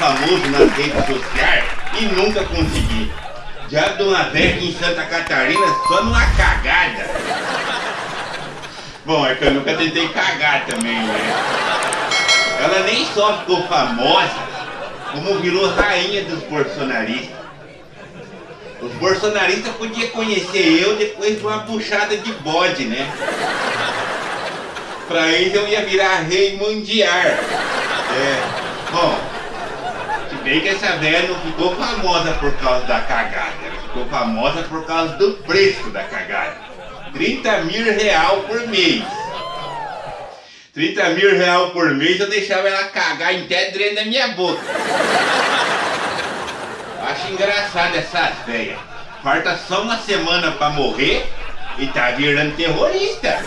famoso nas redes sociais e nunca consegui. Já de uma vez em Santa Catarina só numa cagada. Bom, é que eu nunca tentei cagar também, né? Ela nem só ficou famosa, como virou rainha dos bolsonaristas. Os bolsonaristas podiam conhecer eu depois de uma puxada de bode, né? Pra eles eu ia virar rei mundial. É, bom, bem que essa velha não ficou famosa por causa da cagada, ela ficou famosa por causa do preço da cagada. 30 mil real por mês. 30 mil real por mês eu deixava ela cagar até dentro minha boca. Acho engraçado essas velhas. Falta só uma semana pra morrer e tá virando terrorista.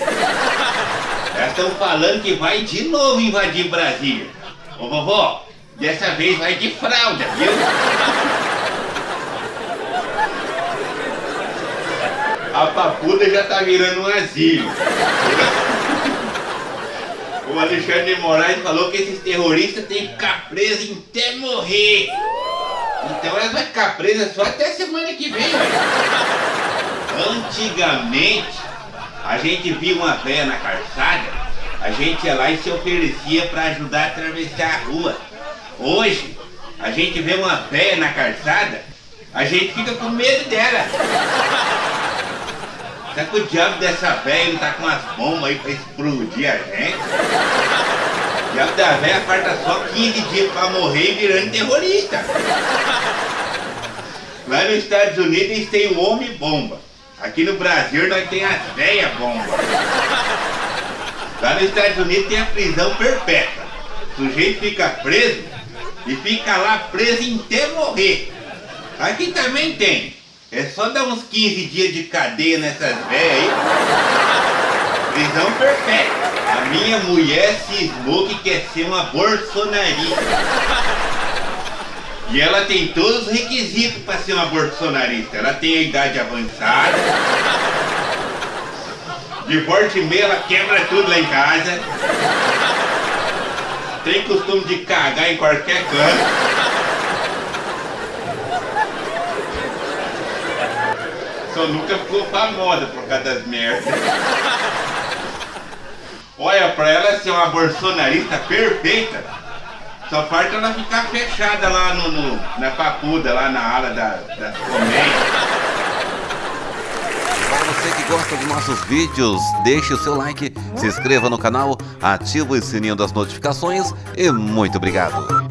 Elas estão falando que vai de novo invadir Brasília. Ô vovó, dessa vez vai de fralda, viu? A papuda já tá virando um asilo. O Alexandre de Moraes falou que esses terroristas têm que ficar presos até morrer. Então elas vão ficar presas só até semana que vem. Antigamente, a gente via uma velha na calçada, a gente ia lá e se oferecia para ajudar a atravessar a rua. Hoje, a gente vê uma velha na calçada, a gente fica com medo dela. Será que o diabo dessa velha não tá com as bombas aí pra explodir a gente? O diabo da velha falta só 15 dias pra morrer virando terrorista. Lá nos Estados Unidos eles têm o homem bomba. Aqui no Brasil nós temos as velhas bombas. Lá nos Estados Unidos tem a prisão perpétua. O sujeito fica preso e fica lá preso até morrer. Aqui também tem. É só dar uns 15 dias de cadeia nessas velhas aí. Prisão perpétua. A minha mulher cismou que quer ser uma bolsonarista. E ela tem todos os requisitos para ser uma bolsonarista. Ela tem a idade avançada. De volta e meia ela quebra tudo lá em casa. Tem costume de cagar em qualquer canto. Só nunca ficou famosa por causa das merdas. Olha, pra ela ser uma bolsonarista perfeita, só falta ela ficar fechada lá no, no na papuda, lá na ala da, das comédias. Para você que gosta dos nossos vídeos, deixe o seu like, se inscreva no canal, ative o sininho das notificações e muito obrigado.